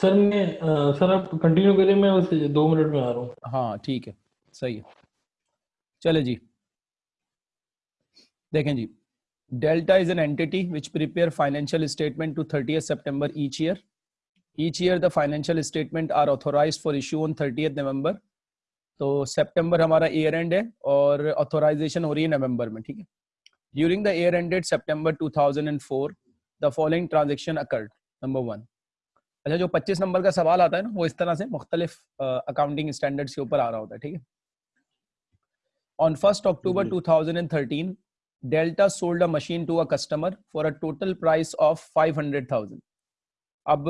Sir, मैं sir, आप continue करें, मैं बस दो मिनट में आ रहा हूँ। हाँ ठीक है, सही है। चले जी। देखें जी Delta is an entity which prepare financial statement to thirty September each year each year the financial statement are authorise for issue on thirty November तो सेप्टेम्बर हमारा ईयर एंड है और ऑथोराइजेशन हो रही है नवंबर में, ठीक है? During the year ended September 2004 the following transaction occurred number one अच्छा जो 25 नंबर का सवाल आता है ना वो इस तरह से मुख्तलिफ़ अकाउंटिंग स्टैंडर्ड्स के ऊपर आ रहा होता है ठीक है? On first October 2013 Delta sold a machine to a customer for a total price of 500,000 अब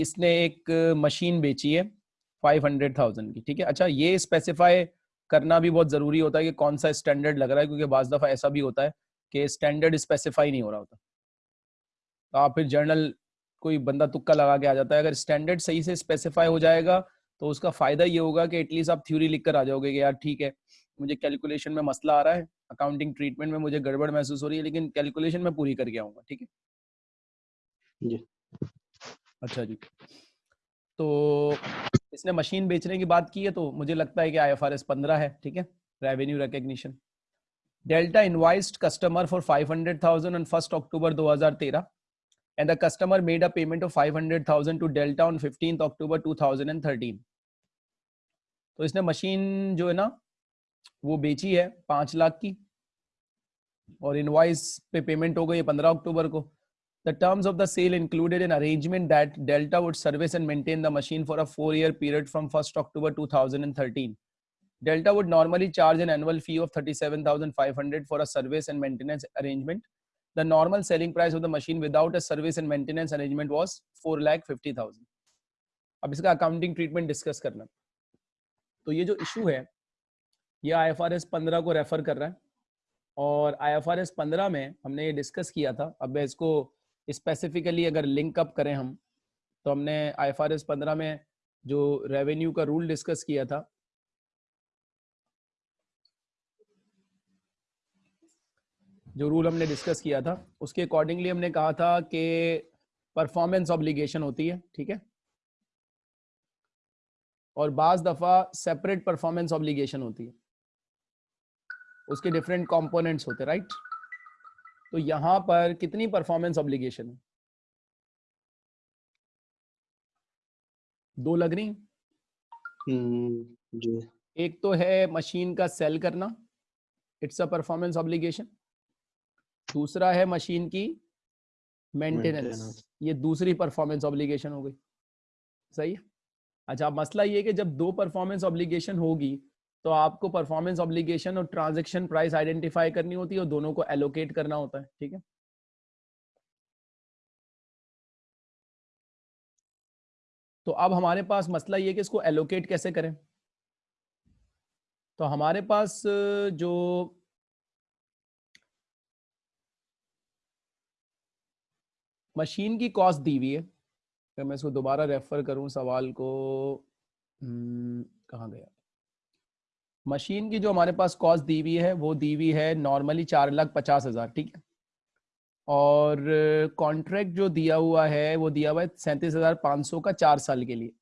इसने एक मशीन बेची है 500,000 की ठीक है? अच्छा ये स्पेसिफाई करना भी बहुत ज़रूरी होता है कि कौन सा स्टैंडर्ड लग रहा है क्योंकि बाज़ दफ़ा ऐसा भी होता है कि स्टैंडर्ड स्पेसिफाई नहीं हो रहा होता। तो आप फिर जर्नल कोई बंदा तुक्का लगा के आ जाता है। अगर स्टैंडर्ड सही से स्पेसिफाई हो जाएगा तो उसका फ़ायदा ये होगा कि एटलीस्ट आप थ्योरी लिख कर आ जाओगे कि यार ठीक है मुझे कैलकुलेशन में मसला आ रहा है अकाउंटिंग ट्रीटमेंट में मुझे गड़बड़ महसूस हो रही है लेकिन कैलकुलेशन में पूरी करके आऊँगा ठीक है? जी। अच्छा जी। तो इसने मशीन बेचने की बात की है तो मुझे लगता है कि आई एफ़ आर एस पंद्रह है ठीक है? Revenue recognition Delta invoiced customer for five hundred thousand on first October दो हज़ार तेरह। and the customer made a payment of 500,000 to Delta on 15th October 2013. तो इसने मशीन जो है ना वो बेची है पांच लाख की और इनवाइस पे पेमेंट हो गई पंद्रह अक्टूबर को The terms of the sale included an arrangement that Delta would service and maintain the machine for a four-year period from 1st October 2013. Delta would normally charge an annual fee of 37,500 for a service and maintenance arrangement The normal selling price of the machine without a service and maintenance arrangement was four lakh fifty thousand. अब इसका accounting treatment discuss करना तो ये जो issue है, ये आई F R S पंद्रह को रेफर कर रहा है और आई एफ़ आर एस पंद्रह में हमने ये डिस्कस किया था अब इसको स्पेसिफिकली अगर लिंक अप करें हम तो हमने आई एफ़ आर एस पंद्रह में जो रेवेन्यू का रूल डिस्कस किया था जो रूल हमने डिस्कस किया था उसके अकॉर्डिंगली हमने कहा था कि परफॉर्मेंस ऑब्लिगेशन होती है ठीक है? और बाज दफ़ा सेपरेट परफॉर्मेंस ऑब्लिगेशन होती है। उसके डिफरेंट कंपोनेंट्स होते राइट तो यहाँ पर कितनी परफॉर्मेंस ऑब्लिगेशन है? दो लग रही हम्म, जी। एक तो है मशीन का सेल करना। इट्स अ परफॉर्मेंस ऑब्लिगेशन दूसरा है मशीन की मेंटेनेंस। ये दूसरी परफॉर्मेंस ऑब्लिगेशन हो गई। सही है? अच्छा मसला ये कि जब दो परफॉर्मेंस ऑब्लिगेशन होगी तो आपको परफॉर्मेंस ऑब्लिगेशन और ट्रांजेक्शन प्राइस आइडेंटिफाई करनी होती है और दोनों को एलोकेट करना होता है ठीक है? तो अब हमारे पास मसला ये कि इसको एलोकेट कैसे करें? तो हमारे पास जो मशीन की कॉस्ट दी हुई है। अगर मैं इसको दोबारा रेफर करूँ सवाल को हम्म, कहाँ गया? मशीन की जो हमारे पास कॉस्ट दी हुई है वो दी हुई है नॉर्मली चार लाख पचास हज़ार ठीक है? और कॉन्ट्रैक्ट जो दिया हुआ है वो दिया हुआ है सैंतीस हज़ार पाँच सौ का चार साल के लिए।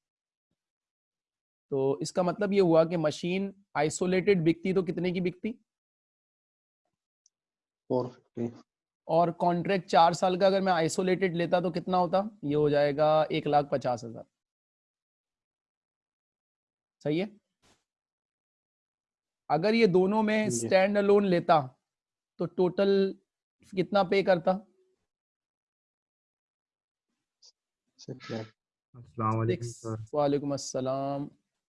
तो इसका मतलब ये हुआ कि मशीन आइसोलेटेड बिकती तो कितने की बिकती? और कॉन्ट्रैक्ट चार साल का अगर मैं आइसोलेटेड लेता तो कितना होता? ये हो जाएगा एक लाख पचास हज़ार। सही है? अगर ये दोनों में स्टैंड अलोन लेता तो टोटल कितना पे करता? वालेकुम अस्सलाम।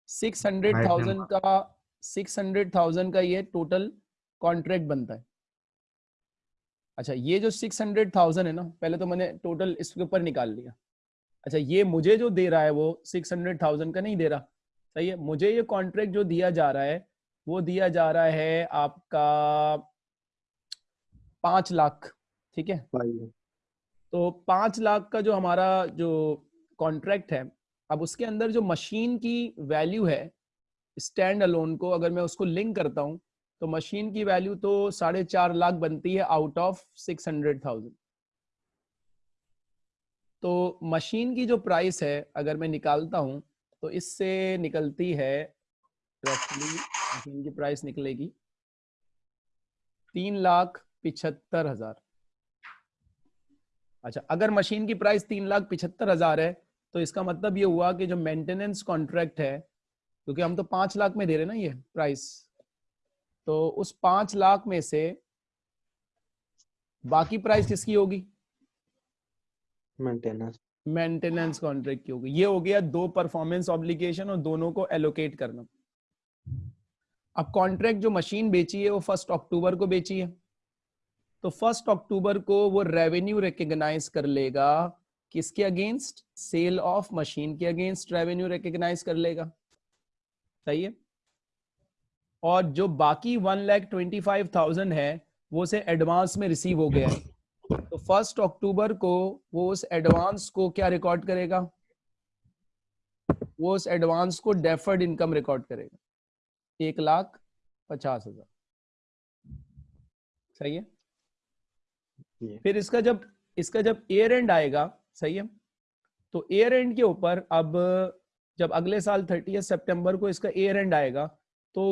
सिक्स हंड्रेड थाउज़ेंड का सिक्स हंड्रेड थाउज़ेंड का ये टोटल कॉन्ट्रैक्ट बनता है। अच्छा ये जो सिक्स हंड्रेड थाउज़ेंड है ना पहले तो मैंने टोटल इसके ऊपर निकाल लिया। अच्छा ये मुझे जो दे रहा है वो सिक्स हंड्रेड थाउज़ेंड का नहीं दे रहा। सही है मुझे ये कॉन्ट्रैक्ट जो दिया जा रहा है वो दिया जा रहा है आपका पाँच लाख ठीक है? तो पाँच लाख का जो हमारा जो कॉन्ट्रैक्ट है अब उसके अंदर जो मशीन की वैल्यू है स्टैंड अलोन को अगर मैं उसको लिंक करता हूँ तो मशीन की वैल्यू तो साढ़े चार लाख बनती है out of six hundred thousand तो मशीन की जो प्राइस है, अगर मैं निकालता हूँ तो इससे निकलती है रफली मशीन की प्राइस निकलेगी तीन लाख पिछहत्तर हज़ार। अच्छा अगर मशीन की प्राइस तीन लाख पिछहत्तर हज़ार है तो इसका मतलब ये हुआ कि जो मेंटेनेंस कॉन्ट्रैक्ट है, क्योंकि हम तो पाँच लाख में दे रहे ना ये प्राइस तो उस पाँच लाख में से बाकी प्राइस किसकी होगी? मेंटेनेंस मेंटेनेंस कॉन्ट्रैक्ट की होगी। ये हो गया दो परफॉर्मेंस ऑब्लिगेशन और दोनों को एलोकेट करना। अब कॉन्ट्रैक्ट जो मशीन बेची है वो फ़र्स्ट अक्टूबर को बेची है। तो फ़र्स्ट अक्टूबर को वो रेवेन्यू रिकग्नाइज कर लेगा किसके अगेंस्ट सेल ऑफ़ मशीन के अगेंस्ट रेवेन्यू रिकग्नाइज कर लेगा। सही है? और जो बाकी one lakh twenty five thousand है वो से एडवांस में रिसीव हो गया है। तो फ़र्स्ट अक्टूबर को वो उस एडवांस को क्या रिकॉर्ड करेगा? वो उस एडवांस को डेफर्ड इनकम रिकॉर्ड करेगा। एक लाख पचास हज़ार। सही है? ये फिर इसका जब इसका जब एयर एंड आएगा सही है? तो एयर एंड के ऊपर अब जब अगले साल थर्टी सितंबर को इसका एयर एंड आएगा तो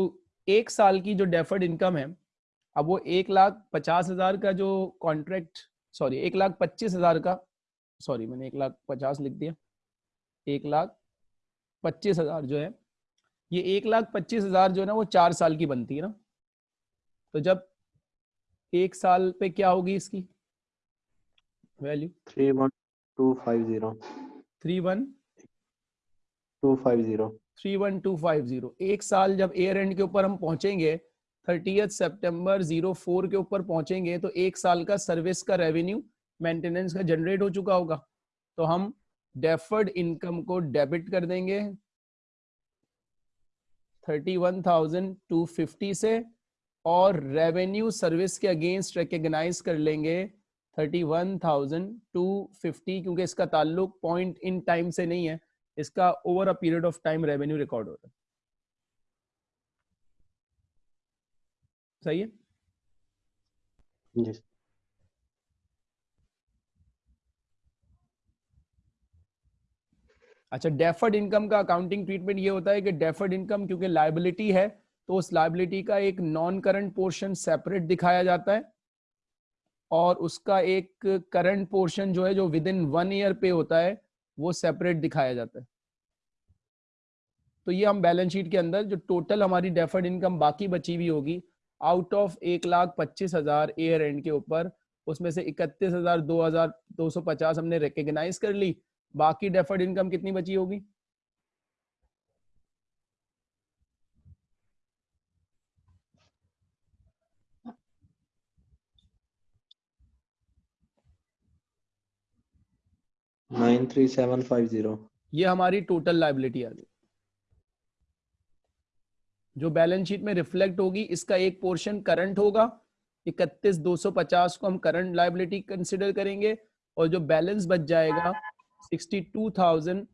एक साल की जो डेफर्ड इनकम है अब वो एक लाख पचास हज़ार का जो कॉन्ट्रैक्ट सॉरी एक लाख पच्चीस हज़ार का सॉरी मैंने एक लाख पचास लिख दिया। एक लाख पच्चीस हज़ार जो है ये एक लाख पच्चीस हज़ार जो है ना वो चार साल की बनती है ना। तो जब एक साल पे क्या होगी इसकी value three one two five zero. Three one two five zero. Three one two five zero. एक साल जब एयर एंड के ऊपर हम पहुँचेंगे थर्टीथ सितंबर ज़ीरो फोर के ऊपर पहुँचेंगे तो एक साल का सर्विस का रेवेन्यू मेंटेनेंस का जनरेट हो चुका होगा। तो हम डेफर्ड इनकम को डेबिट कर देंगे thirty one thousand two fifty से, और रेवेन्यू सर्विस के अगेंस्ट रिकग्नाइज कर लेंगे thirty one thousand two fifty क्योंकि इसका ताल्लुक पॉइंट इन टाइम से नहीं है। इसका over a period of time revenue record होता है। सही है? जी। अच्छा डेफर्ड इनकम का अकाउंटिंग ट्रीटमेंट ये होता है कि डेफर्ड इनकम क्योंकि लाइबिलिटी है तो उस लाइबिलिटी का एक नॉन करंट पोर्शन सेपरेट दिखाया जाता है और उसका एक करंट पोर्शन जो है जो विद इन वन ईयर पे होता है वो सेपरेट दिखाया जाता है। तो ये हम बैलेंस शीट के अंदर जो टोटल हमारी डेफर्ड इनकम बाकी बची हुई होगी आउट ऑफ़ एक लाख पच्चीस हज़ार एयर एंड के ऊपर, उसमें से इकतीस हज़ार दो हज़ार दो सौ पचास हमने रिकग्नाइज कर ली, बाकी डेफर्ड इनकम कितनी बची होगी? Nine three seven five zero. ये हमारी टोटल लाइबिलिटी आ गई। जो बैलेंस शीट में रिफ्लेक्ट होगी, इसका एक पोर्शन करंट होगा। इकतीस दो सौ पचास को हम करंट लाइबिलिटी कंसिडर करेंगे और जो बैलेंस बच जाएगा sixty two thousand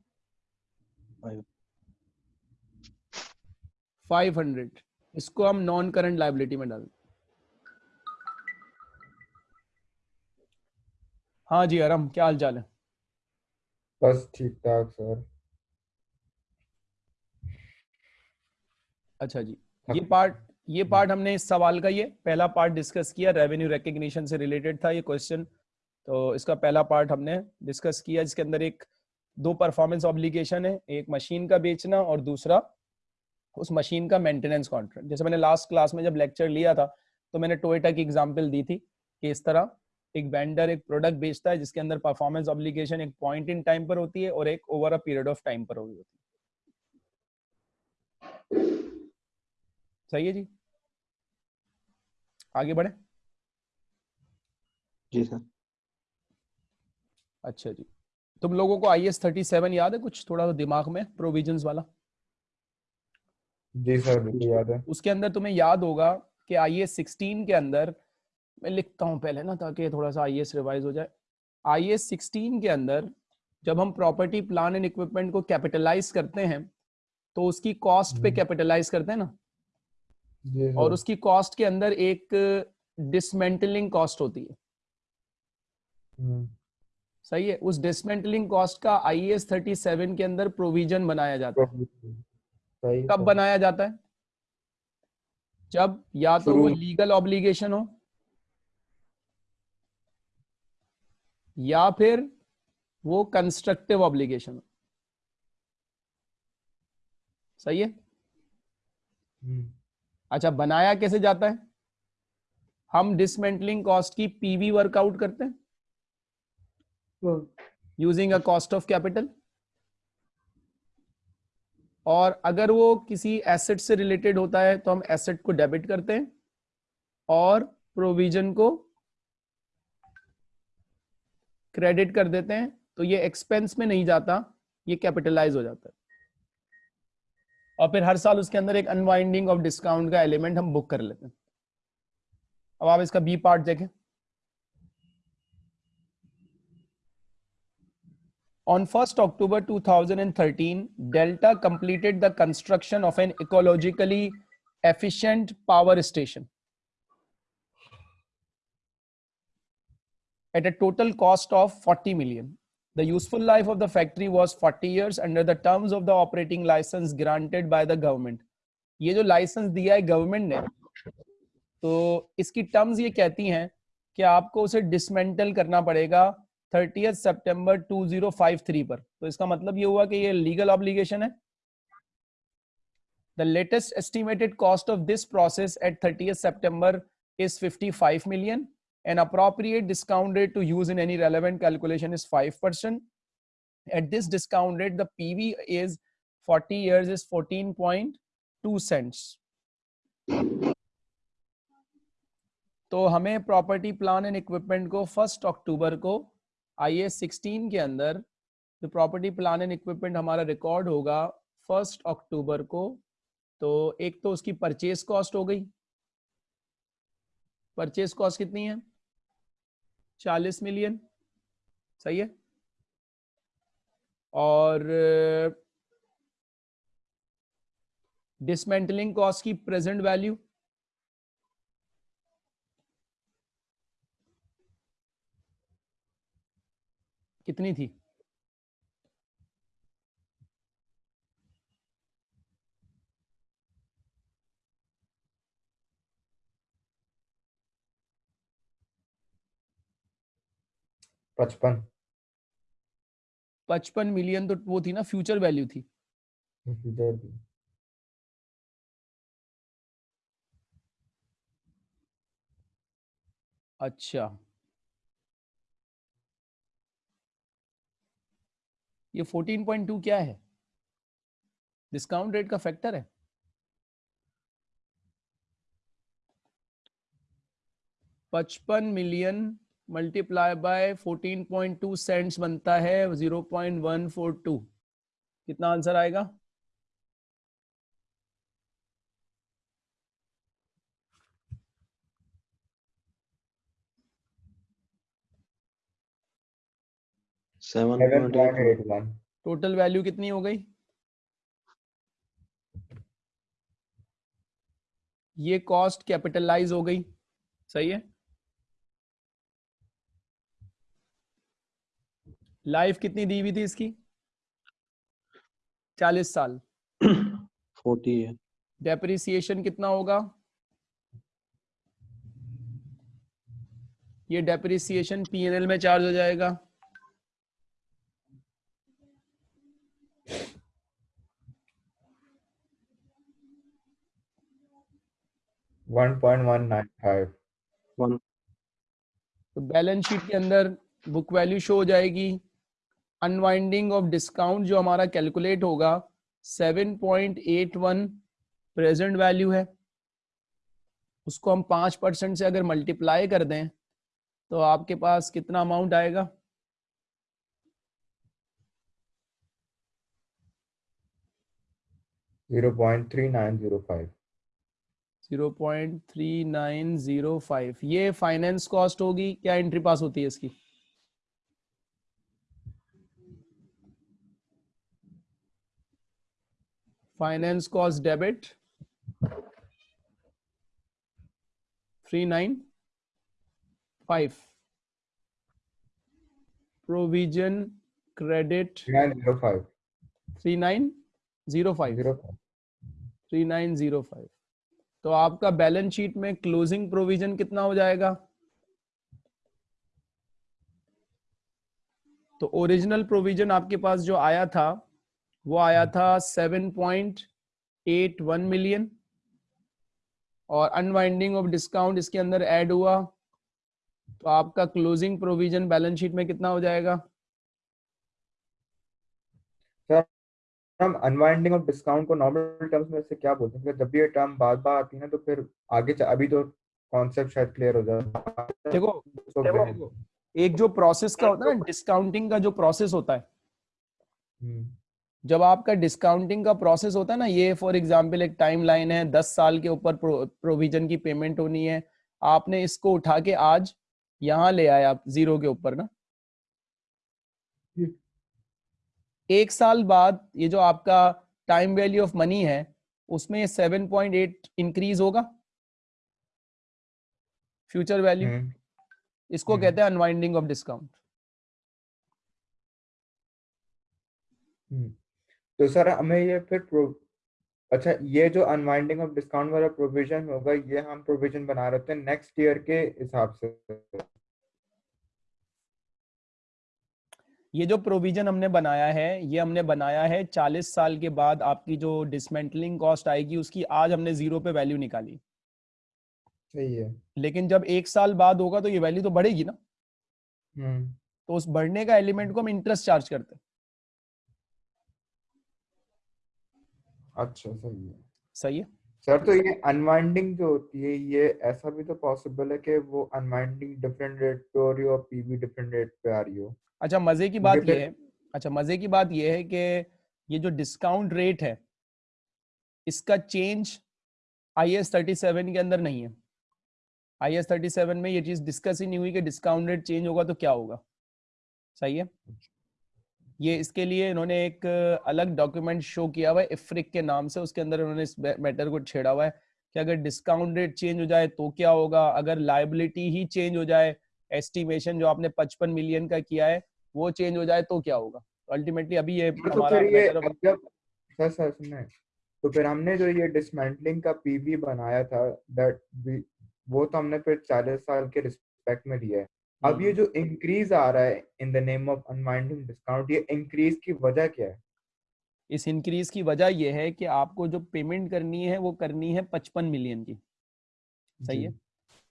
five hundred इसको हम नॉन करंट लाइबिलिटी में डाल हाँ जी अरम क्या हाल चाल है? बस ठीक ठाक सर। अच्छा जी ये पार्ट ये पार्ट हमने इस सवाल का ये पहला पार्ट डिस्कस किया रेवेन्यू रिकग्निशन से रिलेटेड था ये क्वेश्चन तो इसका पहला पार्ट हमने डिस्कस किया जिसके अंदर एक दो परफॉर्मेंस ऑब्लिगेशन है एक मशीन का बेचना और दूसरा उस मशीन का मेंटेनेंस कॉन्ट्रैक्ट जैसे मैंने लास्ट क्लास में जब लेक्चर लिया था तो मैंने टोयोटा की एग्ज़ाम्पल दी थी कि इस तरह एक वेंडर एक प्रोडक्ट बेचता है जिसके अंदर परफॉर्मेंस ऑब्लिगेशन एक पॉइंट इन टाइम पर होती है और एक over a period of time पर होती है। सही है जी? आगे बढ़े। जी सर। अच्छा जी। तुम लोगों को आई एस थर्टी सेवन याद है कुछ? थोड़ा सा दिमाग में प्रोविजंस वाला। जी सर याद है। उसके अंदर तुम्हें याद होगा कि आई एस सिक्सटीन के अंदर मैं लिखता हूँ पहले ना ताकि थोड़ा सा आई रिवाइज हो जाए। आई एस सिक्सटीन के अंदर जब हम प्रॉपर्टी प्लान एंड इक्विपमेंट को कैपिटलाइज करते हैं तो उसकी कॉस्ट पे हम्म। कैपिटलाइज करते हैं ना? और उसकी कॉस्ट के अंदर एक डिसमेंटलिंग कॉस्ट होती है। हम्म, सही है? उस डिसमेंटलिंग कॉस्ट का आई एस थर्टी सेवन के अंदर प्रोविज़न बनाया जाता है। सही कब। बनाया जाता है? जब या तो वो लीगल ऑब्लिगेशन हो या फिर वो कंस्ट्रक्टिव ऑब्लिगेशन सही है? हम्म, अच्छा बनाया कैसे जाता है? हम डिसमेंटलिंग कॉस्ट की पीवी वर्कआउट करते हैं। Using a cost of capital और अगर वो किसी एसेट से रिलेटेड होता है तो हम एसेट को डेबिट करते हैं और प्रोविज़न को क्रेडिट कर देते हैं तो ये एक्सपेंस में नहीं जाता ये कैपिटलाइज हो जाता है। और फिर हर साल उसके अंदर एक अनवाइंडिंग ऑफ़ डिस्काउंट का एलिमेंट हम बुक कर लेते हैं। अब आप इसका बी पार्ट देखें। On 1st October 2013, Delta completed the construction of an ecologically efficient power station at a total cost of 40 million. The useful life of the factory was 40 years under the terms of the operating license granted by the government. ये जो licence दिया है government ने तो इसकी terms ये कहती हैं कि आपको उसे डिसमेंटल करना पड़ेगा 30th सितंबर 2053 पर तो इसका मतलब ये हुआ कि ये लीगल ऑब्लिगेशन है the latest estimated cost of this process at 30th September is 55 million an appropriate discount rate to use in any relevant calculation is 5% at this discount rate, the pv is 40 years is 14.2 cents. तो हमें property plan and equipment को first October को I S sixteen के अंदर जो property plan and equipment हमारा record होगा first October को तो एक तो उसकी परचेज कॉस्ट हो गई। परचेज कॉस्ट कितनी है? चालीस मिलियन। सही है? और डिसमेंटलिंग कॉस्ट की प्रेजेंट वैल्यू कितनी थी? पचपन। पचपन मिलियन तो वो थी ना फ्यूचर वैल्यू थी। भी अच्छा। ये 14.2 क्या है? डिस्काउंट रेट का फैक्टर है? पचपन मिलियन मल्टीप्लाई बाय 14.2 सेंट्स बनता है 0.142 कितना आंसर आएगा? टोटल वैल्यू कितनी हो गई? ये कॉस्ट कैपिटलाइज हो गई। सही है? लाइफ कितनी दी हुई थी इसकी? चालीस साल। फोर्टी है। डेप्रिसिएशन कितना होगा? ये डेप्रिसिएशन पीएनएल में चार्ज हो जाएगा। One point one nine five. One. तो बैलेंस शीट के अंदर बुक वैल्यू शो हो जाएगी। अनवाइंडिंग ऑफ़ डिस्काउंट जो हमारा कैलकुलेट होगा 7.81 प्रेजेंट वैल्यू है। उसको हम पाँच परसेंट से अगर मल्टीप्लाई कर दें तो आपके पास कितना अमाउंट आएगा? Zero point three nine zero five 0.3905 ये फाइनेंस कॉस्ट होगी क्या एंट्री पास होती है इसकी? Finance cost debit three nine five provision credit 3905. 3905 05. 3905 तो आपका बैलेंस शीट में क्लोजिंग प्रोविज़न कितना हो जाएगा तो ओरिजिनल प्रोविज़न आपके पास जो आया था वो आया था 7.81 मिलियन और अनवाइंडिंग ऑफ़ डिस्काउंट इसके अंदर ऐड हुआ। तो आपका क्लोजिंग प्रोविज़न बैलेंस शीट में कितना हो जाएगा? हम अनवाइंडिंग ऑफ़ डिस्काउंट को नॉर्मल टर्म्स में से क्या बोलते हैं? जब भी ये टर्म बार बार आती है ना तो फिर आगे अभी तो कॉन्सेप्ट शायद क्लियर हो जाए देखो तो देखो, फिर- एक जो प्रोसेस का होता है ना डिस्काउंटिंग का जो प्रोसेस होता है हम्म, जब आपका डिस्काउंटिंग का प्रोसेस होता है ना ये फॉर एग्जांपल एक टाइम लाइन है दस साल के ऊपर प्रोविज़न की पेमेंट होनी है आपने इसको उठा के आज यहाँ ले आए आप ज़ीरो के ऊपर ना। एक साल बाद ये जो आपका टाइम वैल्यू ऑफ़ मनी है उसमें ये 7.8 इंक्रीज होगा फ्यूचर वैल्यू हम्म, इसको हम्म। कहते हैं अनवाइंडिंग ऑफ़ डिस्काउंट हम्म। तो सर हमें ये फिर अच्छा ये जो अनवाइंडिंग ऑफ़ डिस्काउंट वाला प्रोविज़न होगा ये हम प्रोविज़न बना रहे थे नेक्स्ट ईयर के हिसाब से। ये जो प्रोविज़न हमने बनाया है ये हमने बनाया है 40 साल के बाद आपकी जो डिसमेंटलिंग कॉस्ट आएगी उसकी आज हमने ज़ीरो पे वैल्यू निकाली। सही है। लेकिन जब एक साल बाद होगा तो ये वैल्यू तो बढ़ेगी ना। हम्म। तो उस बढ़ने का एलिमेंट को हम इंटरेस्ट चार्ज करते हैं। अच्छा सही है। सही है। सर तो ये अनवाइंडिंग जो होती है ये ऐसा भी तो पॉसिबल है कि वो अनवाइंडिंग डिफरेंट रेट पे हो रही हो और पीवी डिफरेंट रेट पे आ रही हो? अच्छा मज़े की बात ये है अच्छा मज़े की बात ये है कि ये जो डिस्काउंट रेट है इसका change I S thirty seven के अंदर नहीं है। आई एस थर्टी सेवन में ये चीज़ डिस्कस ही नहीं हुई कि डिस्काउंट रेट चेंज होगा तो क्या होगा। सही है? ये इसके लिए इन्होंने एक अलग डॉक्यूमेंट शो किया हुआ है इफ्रिक के नाम से उसके अंदर इन्होंने इस मैटर को छेड़ा हुआ है कि अगर डिस्काउंट रेट चेंज हो जाए तो क्या होगा? अगर लाइबिलिटी ही चेंज हो जाए एस्टिमेशन जो आपने 55 मिलियन का किया है वो चेंज हो जाए तो क्या होगा? अल्टीमेटली अभी ये तो हमारा ये जब सर सर सुने तो फिर हमने जो ये डिसमेंटलिंग का पीवी बनाया था दैट वो तो हमने फिर 40 साल के रिस्पेक्ट में दिया है। अब ये जो इंक्रीज आ रहा है in the name of unwinding discount ये इंक्रीज की वजह क्या है? इस इंक्रीज की वजह ये है कि आपको जो पेमेंट करनी है वो करनी है 55 मिलियन की। सही है?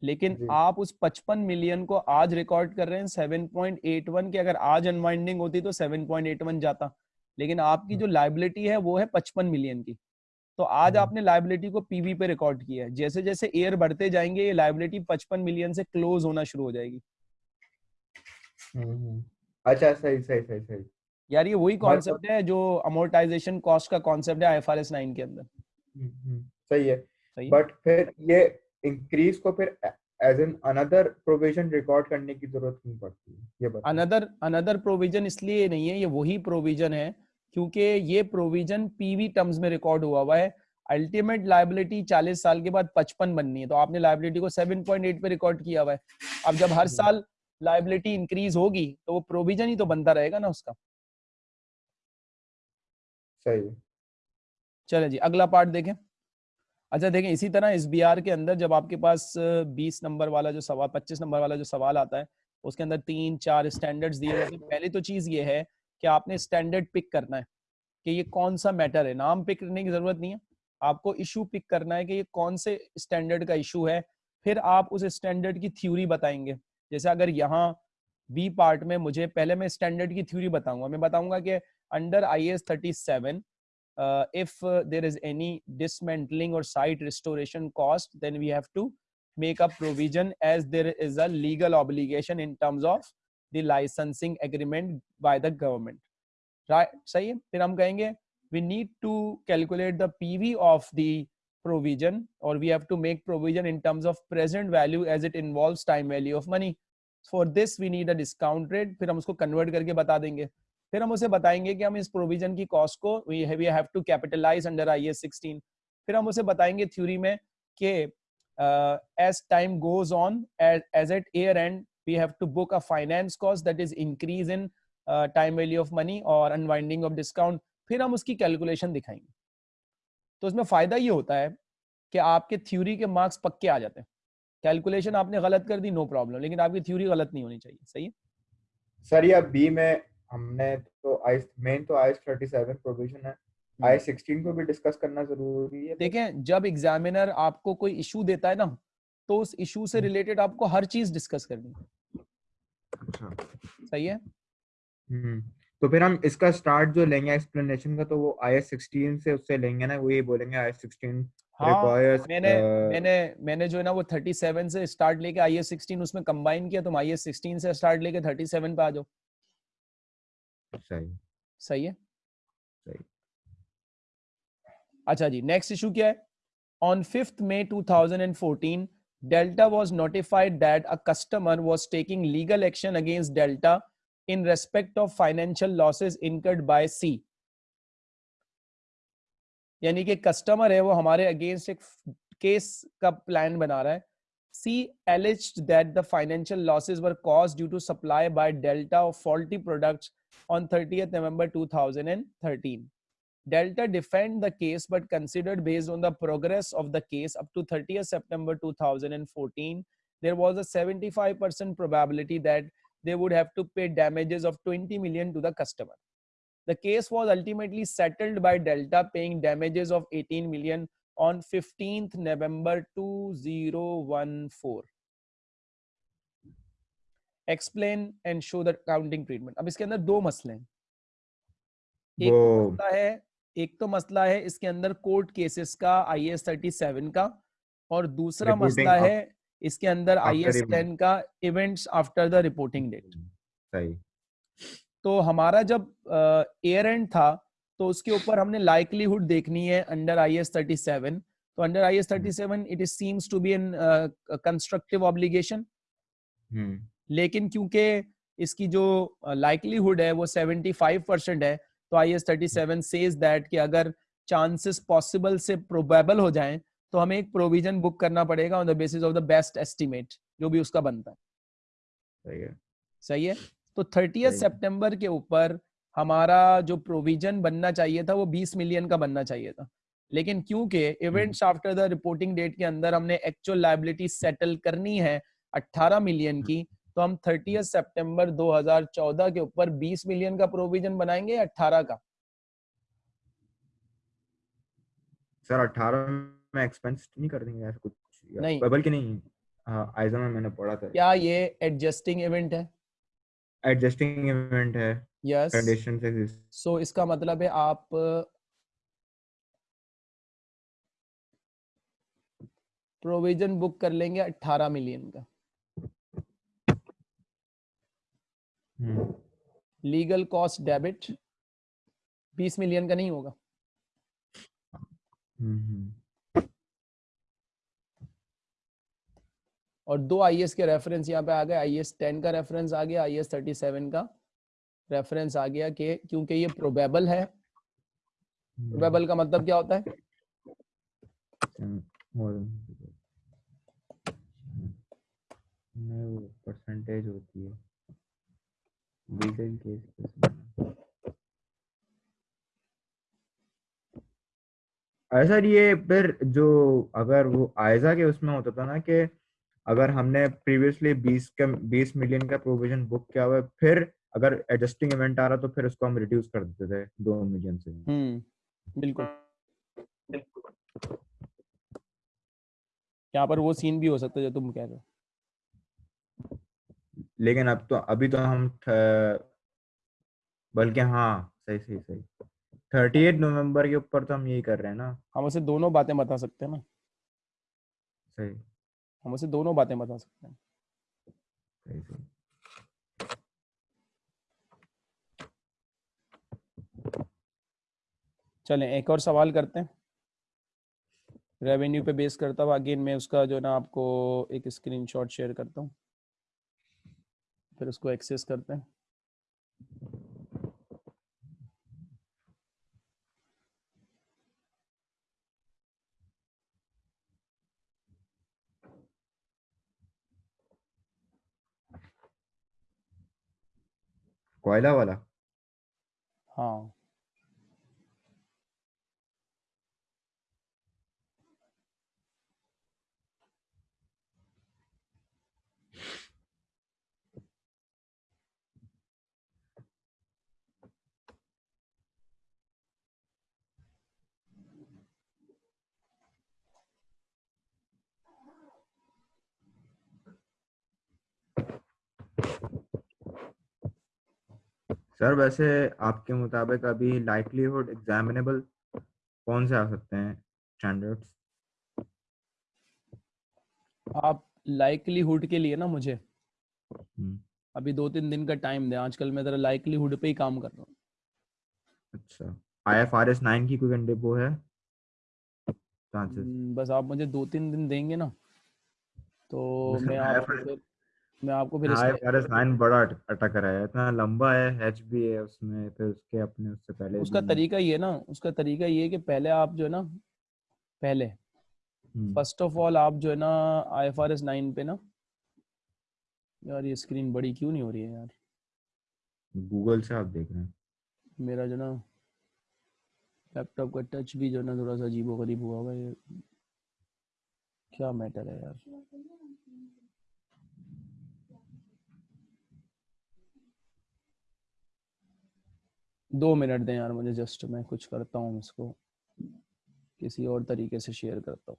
लेकिन जी। आप उस 55 मिलियन को आज रिकॉर्ड कर रहे हैं 7.81 के अगर आज अनवाइंडिंग होती तो 7.81 जाता। लेकिन आपकी जो लाइबिलिटी है वो है 55 मिलियन की। तो आज हम्म। आपने लाइबिलिटी को पीवी पे रिकॉर्ड किया है। जैसे जैसे एयर बढ़ते जाएँगे ये लाइबिलिटी 55 मिलियन से क्लोज होना शुरू हो जाएगी। हम्म, हम्म। अच्छा सही सही सही सही। यार ये वही कॉन्सेप्ट है जो अमोर्टाइजेशन कॉस्ट का कॉन्सेप्ट है आईएफआरएस 9 के अंदर। हम्म, हम्म, सही है। सही? बट फिर ये इंक्रीज को फिर as an another provision record करने की ज़रूरत नहीं पड़ती है ये अनदर अनदर प्रोविज़न इसलिए नहीं है ये वही प्रोविज़न है क्योंकि ये प्रोविज़न पीवी टर्म्स में रिकॉर्ड हुआ हुआ है। अल्टीमेट लाइबिलिटी 40 साल के बाद 55 बननी है तो आपने लाइबिलिटी को 7.8 पे रिकॉर्ड किया हुआ है। अब जब हर हम्म। साल लाइबिलिटी इंक्रीज होगी तो वो प्रोविज़न ही तो बनता रहेगा ना उसका। सही चले जी अगला पार्ट देखें। अच्छा देखें इसी तरह एस के अंदर जब आपके पास बीस नंबर वाला जो सवाल पच्चीस नंबर वाला जो सवाल आता है उसके अंदर तीन चार स्टैंडर्ड्स दिए जाते हैं। पहली तो चीज़ ये है कि आपने स्टैंडर्ड पिक करना है कि ये कौन सा मैटर है। नाम पिक करने की ज़रूरत नहीं है। आपको इशू पिक करना है कि ये कौन से स्टैंडर्ड का इशू है। फिर आप उस स्टैंडर्ड की थ्योरी बताएँगे। जैसे अगर यहाँ बी पार्ट में मुझे, पहले मैं स्टैंडर्ड की थ्योरी बताऊँगा। मैं बताऊँगा कि under I S thirty seven if there is any dismantling or site restoration cost then we have to make a provision as there is a legal obligation in terms of the licensing agreement by the government right सही है? फिर हम कहेंगे we need to calculate the P V of the provision or we have to make provision in terms of present value as it involves time value of money for this we need a discount rate फिर हम उसको convert करके बता देंगे फिर हम उसे बताएँगे कि हम इस प्रोविज़न की कॉस्ट को we have to capitalise under I S sixteen फिर हम उसे बताएँगे थ्योरी में कि as time goes on as at year end we have to book a finance cost that is increase in uh, time value of money or unwinding of discount फिर हम उसकी calculation दिखाएँगे तो उसमें फ़ायदा ये होता है कि आपके थ्योरी के मार्क्स पक्के आ जाते हैं। कैलकुलेशन आपने गलत कर दी नो प्रॉब्लम लेकिन आपकी थ्योरी गलत नहीं होनी चाहिए। सही है? सर या बी में हमने तो आई मेन तो आई थर्टी सेवन प्रोविज़न है आई सिक्सटीन को भी डिस्कस करना ज़रूरी है। देखें जब एग्जामिनर आपको कोई इशू देता है ना तो उस इशू से हम्म। रिलेटेड आपको हर चीज़ डिस्कस करनी है। अच्छा। सही है? हम्म। तो फिर हम इसका स्टार्ट जो लेंगे एक्सप्लेनेशन का तो वो आई एस सिक्सटीन से उससे लेंगे ना वो ये बोलेंगे आई एस सिक्सटीन हाँ रिक्वायर्स मैंने मैंने मैंने जो है ना वो 37 से स्टार्ट लेके आई एस सिक्सटीन उसमें कंबाइन किया तुम आई एस सिक्सटीन से स्टार्ट लेके 37 पे आ जाओ सही। सही है? सही। अच्छा जी नेक्स्ट इशू क्या है? On fifth May 2014 Delta was notified that a customer was taking legal action against Delta in respect of financial losses incurred by C यानी कि कस्टमर है वो हमारे अगेंस्ट एक केस का प्लान बना रहा है सी alleged that the financial losses were caused due to supply by delta of faulty products on 30th november 2013 delta defend the case but considered based on the progress of the case up to 30th september 2014 there was a 75% probability that they would have to pay damages of 20 million to the customer the case was ultimately settled by Delta paying damages of 18 million on 15th November 2014. Explain and show the accounting treatment. अब इसके अंदर दो मसले हैं एक तो मसला है एक तो मसला है इसके अंदर कोर्ट केसेस का आई एस थर्टी सेवन का और दूसरा मसला है इसके अंदर आई एस टेन का events after the reporting date सही। तो हमारा जब एयर एंड था तो उसके ऊपर हमने लाइकलीहुड देखनी है under I S thirty seven तो under I S thirty seven it is seems to be an constructive obligation लेकिन क्योंकि इसकी जो लाइकलीहुड है वो 75 परसेंट है तो I S thirty seven says that कि अगर चांसेस पॉसिबल से प्रोबेबल हो जाएँ तो हमें एक प्रोविज़न बुक करना पड़ेगा on the basis of the best estimate जो भी उसका बनता है। सही है। सही है? तो थर्टी सही। सितंबर के ऊपर हमारा जो प्रोविज़न बनना चाहिए था वो 20 मिलियन का बनना चाहिए था। लेकिन क्योंकि events after the reporting date के अंदर हमने एक्चुअल लाइबिलिटी सेटल करनी है 18 मिलियन की तो हम 30 सितंबर 2014 के ऊपर 20 मिलियन का प्रोविज़न बनाएँगे या 18 का? सर अठारह में एक्सपेंस नहीं कर देंगे ऐसा कुछ नहीं। बल्कि नहीं हाँ आइजा में मैंने पढ़ा था। क्या ये एडजस्टिंग इवेंट है? एडजस्टिंग इवेंट है। यस कंडीशन से सो इसका मतलब है आप प्रोविज़न बुक कर लेंगे 18 मिलियन का। हम्म। लीगल कॉस्ट डेबिट 20 मिलियन का नहीं होगा। और दो आईएएस के रेफरेंस यहाँ पे आ गए। आईएएस 10 का रेफरेंस आ गया आईएएस 37 का रेफरेंस आ गया कि क्योंकि ये प्रोबेबल है। प्रोबेबल का मतलब क्या होता है? परसेंटेज होती है। केस ऐसा ये फिर जो अगर वो आयजा के उसमें होता था ना कि अगर हमने प्रीवियसली 20 का 20 मिलियन का प्रोविज़न बुक किया हुआ है फिर अगर एडजस्टिंग इवेंट आ रहा तो फिर उसको हम रिड्यूस कर देते थे दो मिलियन से। हम्म बिल्कुल। यहाँ पर वो सीन भी हो सकता है जो तुम कह रहे हो। लेकिन अब तो अभी तो हम बल्कि हाँ सही सही सही। थर्टी एट नवंबर के ऊपर तो हम यही कर रहे हैं ना। हम उसे दोनों बातें बता सकते हैं ना। सही। हम उसे दोनों बातें बता सकते हैं। चलें, एक और सवाल करते हैं। रेवेन्यू पे बेस करता हुआ अगेन मैं उसका जो ना आपको एक स्क्रीनशॉट शेयर करता हूँ। फिर उसको एक्सेस करते हैं। कोयला वाला। हाँ। सर वैसे आपके मुताबिक अभी लाइकलीहुड एग्जामिनेबल कौन से आ सकते हैं स्टैंडर्ड्स आप लाइकलीहुड के लिए ना मुझे। हम्म, अभी दो तीन दिन का टाइम दे आजकल मैं जरा लाइकलीहुड पे ही काम कर रहा हूँ। अच्छा आईएफआरएस 9 की कोई कंडे वो है? चांसेस हम्म, बस आप मुझे दो तीन दिन देंगे ना तो मैं फिर मैं आपको फिर इसका आईएफआरएस 9 बड़ा अट- अटक रहा है इतना लंबा है एच भी है उसमें फिर उसके अपने उससे पहले उसका तरीका ये ना उसका तरीका ये है कि पहले आप जो है ना पहले फ़र्स्ट ऑफ़ ऑल आप जो है ना I F R S nine पे ना यार ये स्क्रीन बड़ी क्यों नहीं हो रही है यार? गूगल से आप देख रहे हैं। मेरा जो ना लैपटॉप का टच भी जो है ना थोड़ा सा अजीबो गरीब हुआ हुआ है क्या मैटर है यार? दो मिनट दें यार मुझे जस्ट मैं कुछ करता हूँ इसको किसी और तरीके से शेयर करता हूँ।